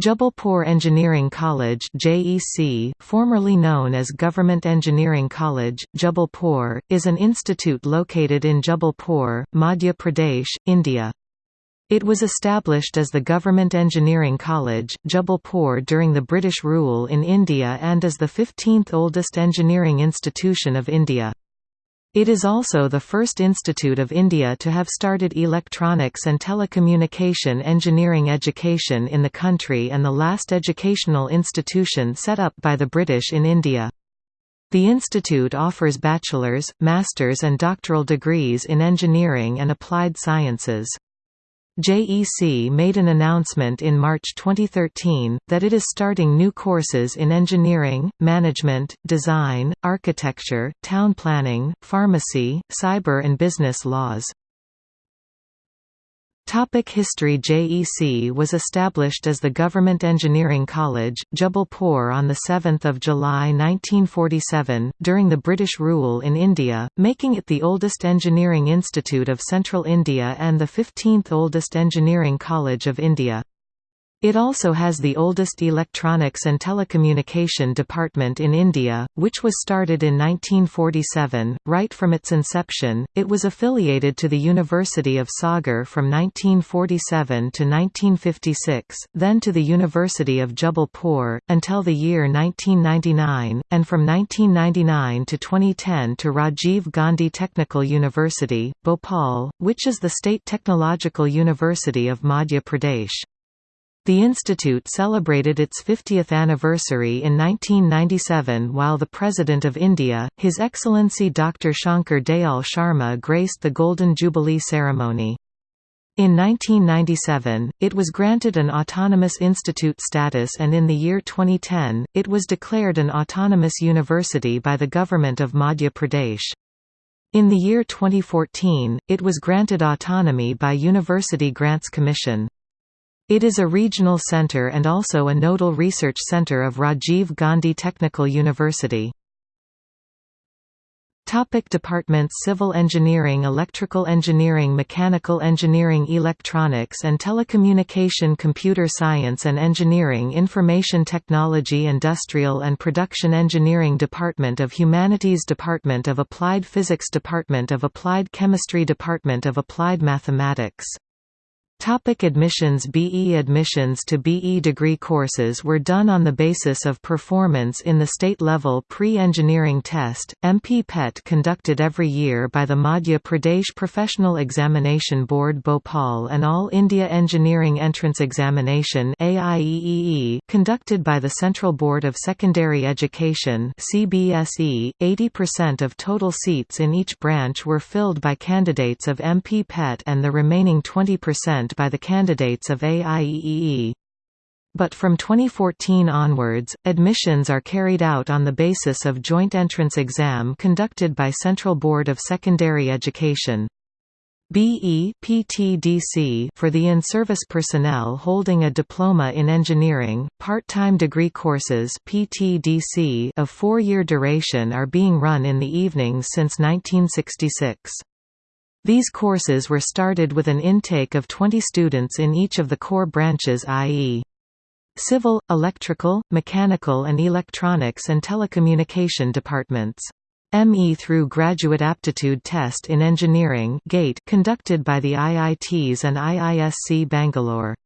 Jabalpur Engineering College JEC, formerly known as Government Engineering College, Jabalpur, is an institute located in Jabalpur, Madhya Pradesh, India. It was established as the Government Engineering College, Jabalpur during the British rule in India and is the 15th oldest engineering institution of India. It is also the first institute of India to have started electronics and telecommunication engineering education in the country and the last educational institution set up by the British in India. The institute offers bachelor's, master's and doctoral degrees in engineering and applied sciences. JEC made an announcement in March 2013, that it is starting new courses in engineering, management, design, architecture, town planning, pharmacy, cyber and business laws. Topic History JEC was established as the Government Engineering College, Jabalpur on 7 July 1947, during the British rule in India, making it the oldest engineering institute of central India and the 15th oldest engineering college of India. It also has the oldest electronics and telecommunication department in India, which was started in 1947. Right from its inception, it was affiliated to the University of Sagar from 1947 to 1956, then to the University of Jabalpur, until the year 1999, and from 1999 to 2010 to Rajiv Gandhi Technical University, Bhopal, which is the state technological university of Madhya Pradesh. The institute celebrated its 50th anniversary in 1997 while the President of India, His Excellency Dr. Shankar Dayal Sharma graced the Golden Jubilee ceremony. In 1997, it was granted an autonomous institute status and in the year 2010, it was declared an autonomous university by the Government of Madhya Pradesh. In the year 2014, it was granted autonomy by University Grants Commission. It is a regional centre and also a nodal research centre of Rajiv Gandhi Technical University. Topic departments Civil engineering Electrical engineering Mechanical engineering Electronics and telecommunication Computer science and engineering Information technology Industrial and production engineering Department of Humanities Department of Applied Physics Department of Applied Chemistry Department of Applied Mathematics Topic admissions BE admissions to BE degree courses were done on the basis of performance in the state-level pre-engineering test, MP PET conducted every year by the Madhya Pradesh Professional Examination Board Bhopal and All India Engineering Entrance Examination AIEEE, conducted by the Central Board of Secondary Education CBSE. 80% of total seats in each branch were filled by candidates of MP PET and the remaining 20% by the candidates of AIEEE. But from 2014 onwards, admissions are carried out on the basis of joint entrance exam conducted by Central Board of Secondary Education. BE PTDC for the in-service personnel holding a diploma in engineering, part-time degree courses PTDC of 4-year duration are being run in the evenings since 1966. These courses were started with an intake of 20 students in each of the core branches i.e. civil, electrical, mechanical and electronics and telecommunication departments. ME through Graduate Aptitude Test in Engineering GATE conducted by the IITs and IISC Bangalore.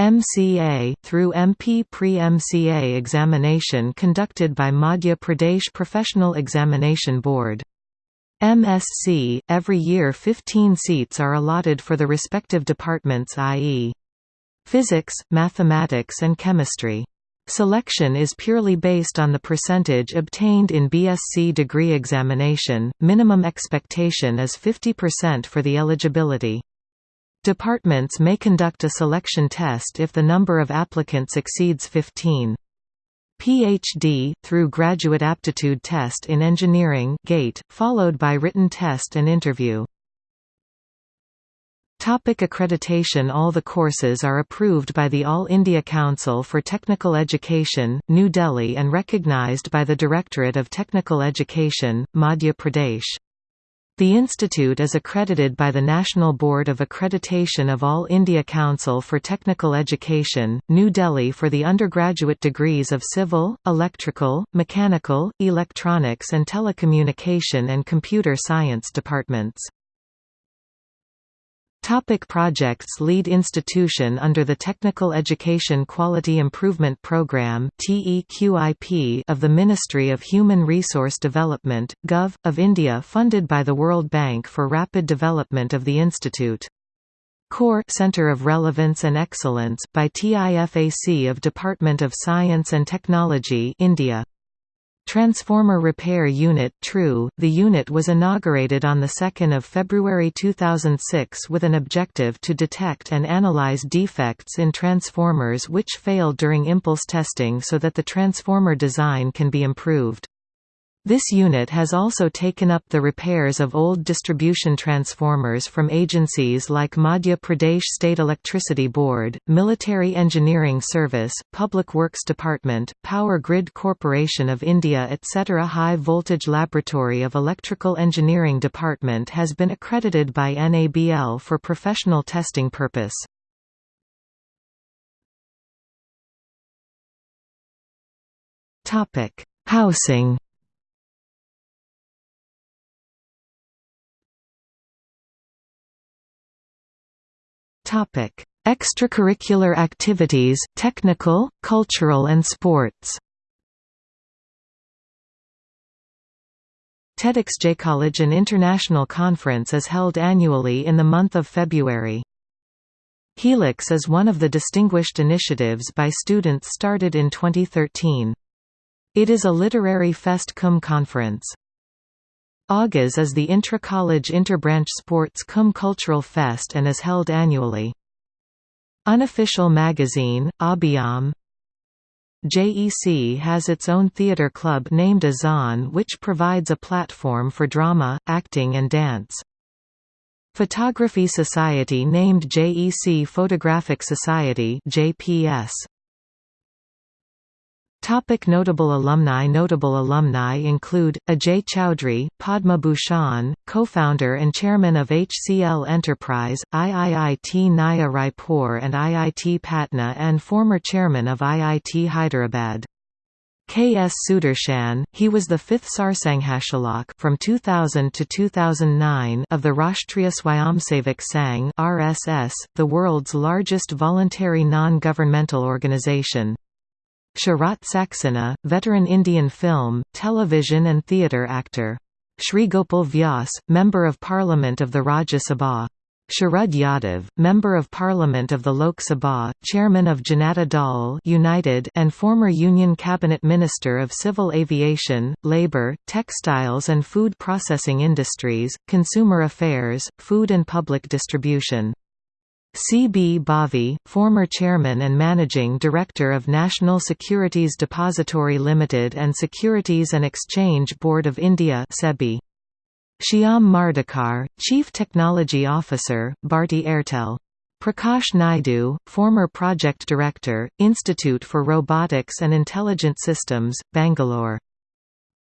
MCA, through MP Pre-MCA examination conducted by Madhya Pradesh Professional Examination Board. MSc, every year 15 seats are allotted for the respective departments i.e. physics, mathematics and chemistry. Selection is purely based on the percentage obtained in BSc degree examination, minimum expectation is 50% for the eligibility. Departments may conduct a selection test if the number of applicants exceeds 15. PhD, through Graduate Aptitude Test in Engineering GATE, followed by written test and interview. Topic accreditation All the courses are approved by the All India Council for Technical Education, New Delhi and recognized by the Directorate of Technical Education, Madhya Pradesh. The institute is accredited by the National Board of Accreditation of All India Council for Technical Education, New Delhi for the undergraduate degrees of Civil, Electrical, Mechanical, Electronics and Telecommunication and Computer Science departments. Topic projects Lead institution under the Technical Education Quality Improvement Programme of the Ministry of Human Resource Development, Gov. of India funded by the World Bank for rapid development of the institute. Core Center of Relevance and Excellence by TIFAC of Department of Science and Technology India. Transformer Repair Unit TRU, the unit was inaugurated on 2 February 2006 with an objective to detect and analyze defects in transformers which fail during impulse testing so that the transformer design can be improved. This unit has also taken up the repairs of old distribution transformers from agencies like Madhya Pradesh State Electricity Board, Military Engineering Service, Public Works Department, Power Grid Corporation of India etc. High Voltage Laboratory of Electrical Engineering Department has been accredited by NABL for professional testing purpose. Housing Topic: Extracurricular activities, technical, cultural and sports. TEDxJCollege an international conference is held annually in the month of February. Helix is one of the distinguished initiatives by students started in 2013. It is a literary fest cum conference. AUGAS is the intra-college interbranch sports cum cultural fest and is held annually. Unofficial magazine, Abhyam JEC has its own theatre club named Azan which provides a platform for drama, acting and dance. Photography Society named JEC Photographic Society JPS. Topic notable alumni Notable alumni include, Ajay Chowdhury, Padma Bhushan, co-founder and chairman of HCL Enterprise, IIIT Naya Raipur and IIT Patna and former chairman of IIT Hyderabad. K. S. Sudarshan, he was the fifth Sarsanghchalak from 2000 to 2009 of the Rashtriya Swayamsevak Sangh (RSS), the world's largest voluntary non-governmental organization. Sharat Saxena, veteran Indian film, television and theatre actor. Shrigopal Vyas, Member of Parliament of the Rajya Sabha. Sharad Yadav, Member of Parliament of the Lok Sabha, Chairman of Janata Dal United and former Union Cabinet Minister of Civil Aviation, Labour, Textiles and Food Processing Industries, Consumer Affairs, Food and Public Distribution. C. B. Bhavi, former chairman and managing director of National Securities Depository Limited and Securities and Exchange Board of India (SEBI). Shyam Mardikar, Chief Technology Officer, Bharti Airtel. Prakash Naidu, former project director, Institute for Robotics and Intelligent Systems, Bangalore.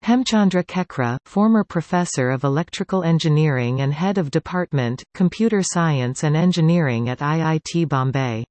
Hemchandra Kekra, former professor of electrical engineering and head of department, computer science and engineering at IIT Bombay.